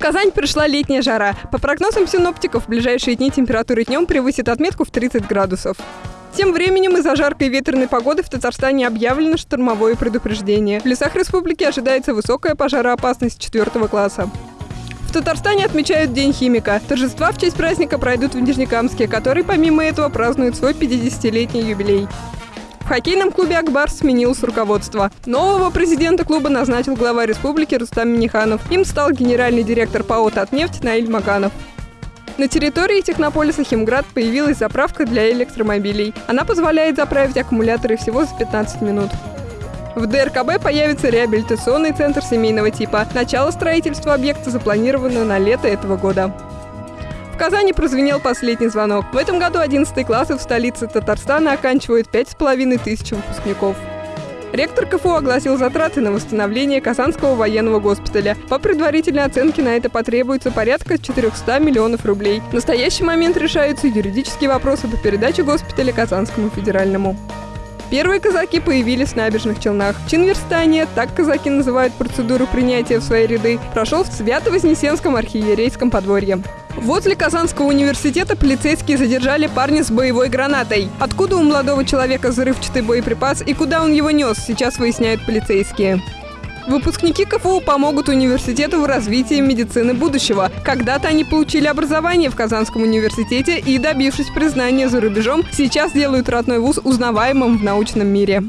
Казань пришла летняя жара. По прогнозам синоптиков, в ближайшие дни температура днем превысит отметку в 30 градусов. Тем временем из-за жаркой ветреной погоды в Татарстане объявлено штормовое предупреждение. В лесах республики ожидается высокая пожароопасность четвертого класса. В Татарстане отмечают День химика. Торжества в честь праздника пройдут в Нижнекамске, который помимо этого празднует свой 50-летний юбилей. Хоккейном клубе «Акбар» сменилось руководство. Нового президента клуба назначил глава республики Рустам Миниханов. Им стал генеральный директор ПАО «Татнефть» Наиль Маганов. На территории технополиса «Химград» появилась заправка для электромобилей. Она позволяет заправить аккумуляторы всего за 15 минут. В ДРКБ появится реабилитационный центр семейного типа. Начало строительства объекта запланировано на лето этого года. Казани прозвенел последний звонок. В этом году 11 классы в столице Татарстана оканчивают 5,5 тысяч выпускников. Ректор КФУ огласил затраты на восстановление Казанского военного госпиталя. По предварительной оценке на это потребуется порядка 400 миллионов рублей. В настоящий момент решаются юридические вопросы по передаче госпиталя Казанскому федеральному. Первые казаки появились в набережных Челнах. Чин верстания, так казаки называют процедуру принятия в свои ряды, прошел в Свято-Вознесенском архиерейском подворье. Возле Казанского университета полицейские задержали парня с боевой гранатой. Откуда у молодого человека взрывчатый боеприпас и куда он его нес, сейчас выясняют полицейские. Выпускники КФУ помогут университету в развитии медицины будущего. Когда-то они получили образование в Казанском университете и, добившись признания за рубежом, сейчас делают родной вуз узнаваемым в научном мире.